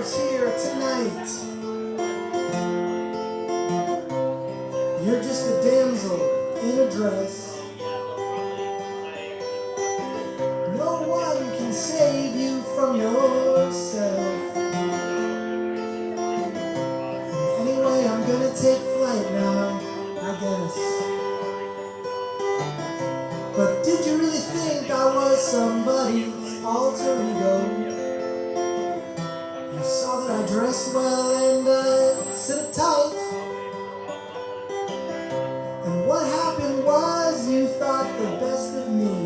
here tonight. You're just a damsel in a dress. No one can save you from yourself. Anyway, I'm gonna take flight now, I guess. But did you really think I was somebody's alter ego? I dress well and I sit tight. And what happened was you thought the best of me.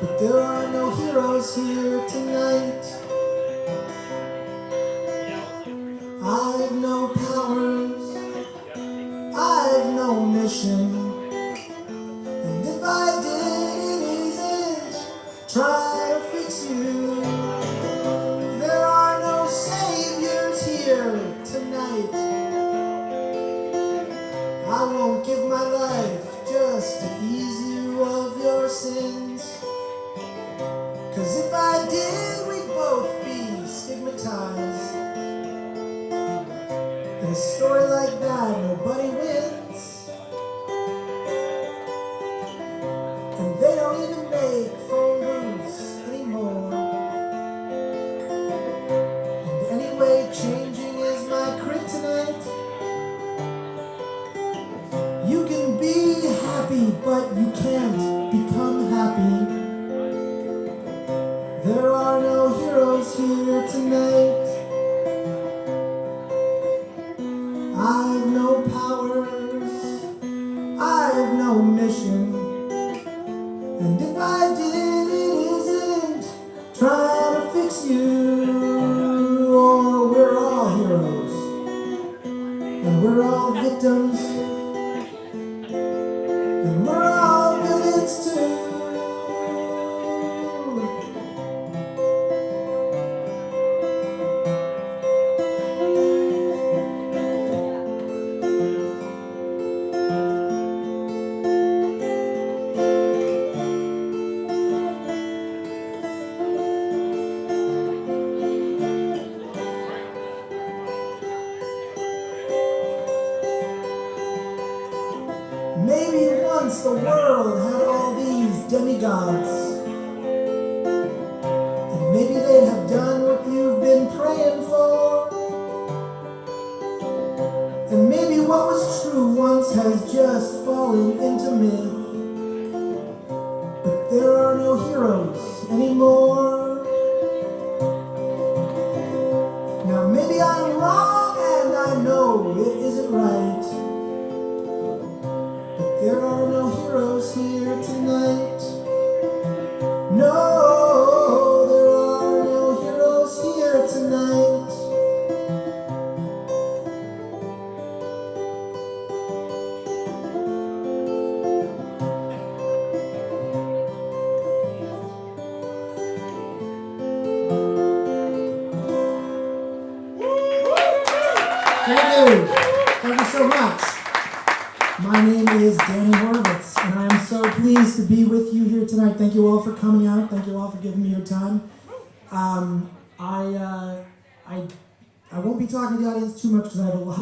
But there are no heroes here tonight. I've no powers, I've no mission. And if I did, it isn't try to fix you. I won't give my life just to ease you of your sins. Cause if I did, we'd both be stigmatized. In a story like that, nobody wins. Happy, but you can't become happy. There are no heroes here tonight. I've no powers, I've no mission. And if I did, it isn't trying to fix you. Or we're all heroes, and we're all victims, once the world had all these demigods. And maybe they'd have done what you've been praying for. And maybe what was true once has just fallen into myth. But there are no heroes anymore. No, there are no heroes here tonight. Thank you. Thank you so much. My name is Danny Horvitz, and I am so pleased to be with you here tonight. Thank you all for coming out. Thank you all for giving me your time. Um, I, uh, I, I won't be talking to the audience too much because I have a lot.